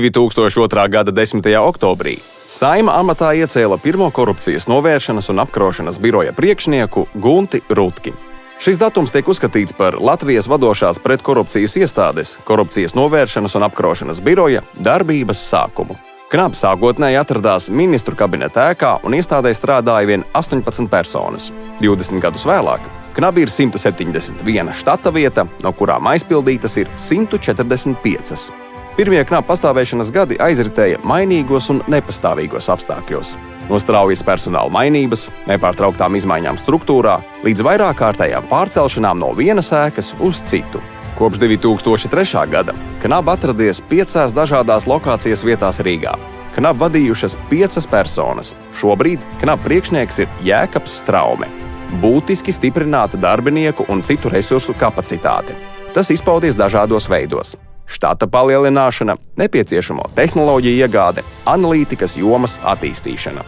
2002. gada 10. oktobrī Saima amatā iecēla pirmo korupcijas novēršanas un apkarošanas biroja priekšnieku Gunti Rutki. Šis datums tiek uzskatīts par Latvijas vadošās pretkorupcijas iestādes, korupcijas novēršanas un apkarošanas biroja darbības sākumu. Knabs sākotnēji atradās ministru kabineta ēkā un iestādē strādāja vien 18 personas. 20 gadus vēlāk Knabi ir 171 štata vieta, no kurām aizpildītas ir 145. Pirmie knapi pastāvēšanas gadi aizritēja mainīgos un nepastāvīgos apstākļos. No straujas personāla mainības, nepārtrauktām izmaiņām struktūrā līdz vairāk kārtējām pārcelšanām no vienas ēkas uz citu. Kopš 2003. gada Knaba atradies piecās dažādās lokācijas vietās Rīgā. Knaba vadījušas piecas personas. Šobrīd Knaba priekšnieks ir Jēkabs Straume. Būtiski stiprināta darbinieku un citu resursu kapacitāte. Tas izpaudies dažādos veidos štata palielināšana, nepieciešamo tehnoloģiju iegāde, analītikas jomas attīstīšana.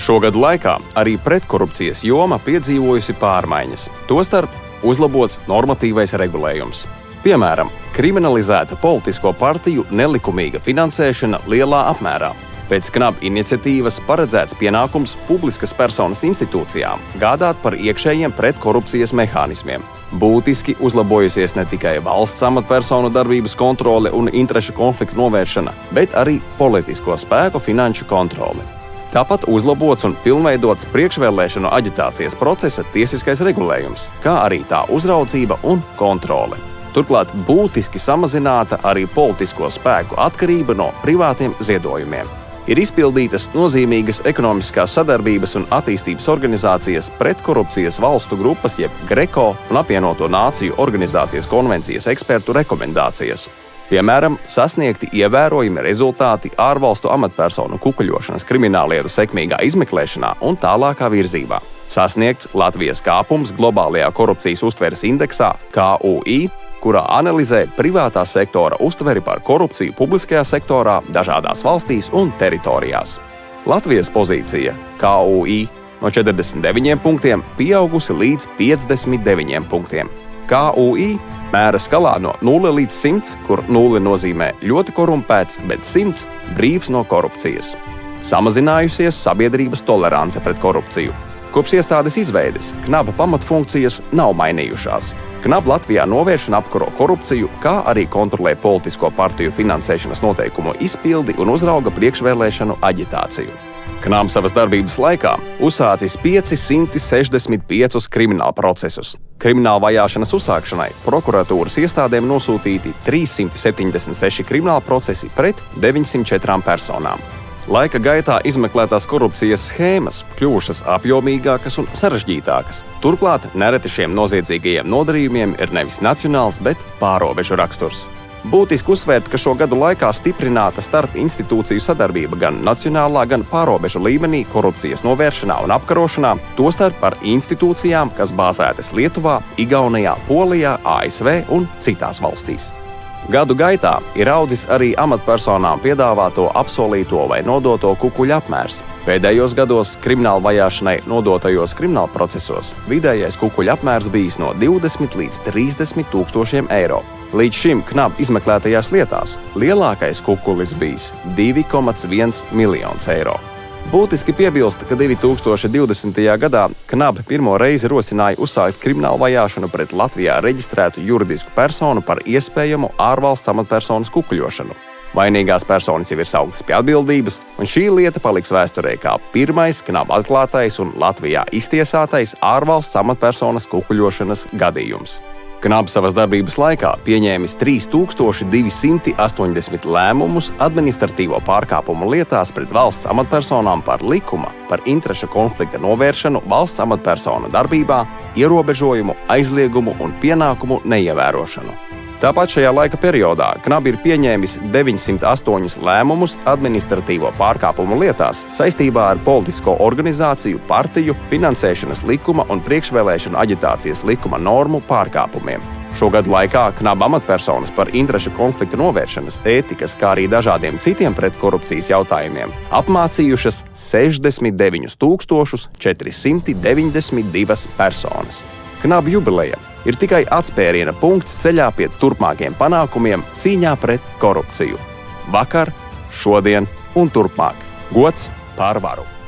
Šogad laikā arī pretkorupcijas joma piedzīvojusi pārmaiņas, tostarp uzlabots normatīvais regulējums. Piemēram, kriminalizēta politisko partiju nelikumīga finansēšana lielā apmērā, Pēc knaba iniciatīvas paredzēts pienākums publiskas personas institūcijām gādāt par iekšējiem pretkorupcijas mehānismiem. Būtiski uzlabojusies ne tikai valsts amatpersonu darbības kontrole un interešu konfliktu novēršana, bet arī politisko spēku finanšu kontrole. Tāpat uzlabots un pilnveidots priekšvēlēšanu aģitācijas procesa tiesiskais regulējums, kā arī tā uzraudzība un kontrole. Turklāt būtiski samazināta arī politisko spēku atkarība no privātiem ziedojumiem ir izpildītas nozīmīgas ekonomiskās sadarbības un attīstības organizācijas pretkorupcijas valstu grupas, jeb GRECO un apvienoto nāciju organizācijas konvencijas ekspertu rekomendācijas. Piemēram, sasniegti ievērojami rezultāti ārvalstu amatpersonu kukuļošanas krimināllietu sekmīgā izmeklēšanā un tālākā virzībā. Sasniegts Latvijas kāpums globālajā korupcijas uztveres indeksā KUI kurā analizē privātā sektora uztveri par korupciju publiskajā sektorā dažādās valstīs un teritorijās. Latvijas pozīcija KUI no 49 punktiem pieaugusi līdz 59 punktiem. KUI mēra skalā no 0 līdz 100, kur 0 nozīmē ļoti korumpēts, bet 100 brīvs no korupcijas. Samazinājusies sabiedrības tolerance pret korupciju. Kopš iestādes izveides knaba pamatfunkcijas nav mainījušās. KNAB Latvijā novērš un apkaro korupciju, kā arī kontrolē politisko partiju finansēšanas noteikumu izpildi un uzrauga priekšvēlēšanu aģitāciju. KNAB savas darbības laikā uzsācis 565 krimināla procesus. Krimināla vajāšanas uzsākšanai prokuratūras iestādēm nosūtīti 376 krimināla procesi pret 904 personām. Laika gaitā izmeklētās korupcijas schēmas kļuvušas apjomīgākas un sarežģītākas. Turklāt nereti šiem noziedzīgajiem nodarījumiem ir nevis nacionāls, bet pārobežu raksturs. Būtiski uzsvērt, ka šo gadu laikā stiprināta starp institūciju sadarbība gan nacionālā, gan pārobežu līmenī korupcijas novēršanā un apkarošanā, tostarp ar institūcijām, kas bāzētas Lietuvā, Igaunijā, Polijā, ASV un citās valstīs. Gadu gaitā ir audzis arī amatpersonām piedāvāto apsolīto vai nodoto kukuļu apmērs. Pēdējos gados krimināla vajāšanai nodotajos krimināla procesos vidējais kukuļu apmērs bijis no 20 līdz 30 tūkstošiem eiro. Līdz šim knap izmeklētajās lietās lielākais kukulis bijis 2,1 miljonus eiro. Būtiski piebilst, ka 2020. gadā Knabe pirmo reizi rosināja uzsākt kriminālu vajāšanu pret Latvijā reģistrētu juridisku personu par iespējamu ārvalsts amatpersonas kukuļošanu. Vainīgās personas jau ir sauktas pie atbildības, un šī lieta paliks vēsturē kā pirmais Knabe atklātais un Latvijā iztiesātais ārvalsts amatpersonas kukuļošanas gadījums. Knabs savas darbības laikā pieņēmis 3280 lēmumus administratīvo pārkāpumu lietās pret valsts amatpersonām par likuma, par interešu konflikta novēršanu valsts amatpersonu darbībā, ierobežojumu, aizliegumu un pienākumu neievērošanu. Tāpat šajā laika periodā Knabi ir pieņēmis 908 lēmumus administratīvo pārkāpumu lietās saistībā ar politisko organizāciju, partiju, finansēšanas likuma un priekšvēlēšanu aģitācijas likuma normu pārkāpumiem. Šogad laikā knaba amatpersonas par interešu konfliktu novēršanas, ētikas, kā arī dažādiem citiem pretkorupcijas jautājumiem apmācījušas 69 492 personas. Knaba jubileja ir tikai atspēriena punkts ceļā pie turpmākiem panākumiem cīņā pret korupciju. Vakar šodien un turpmāk. Gods pārvaru!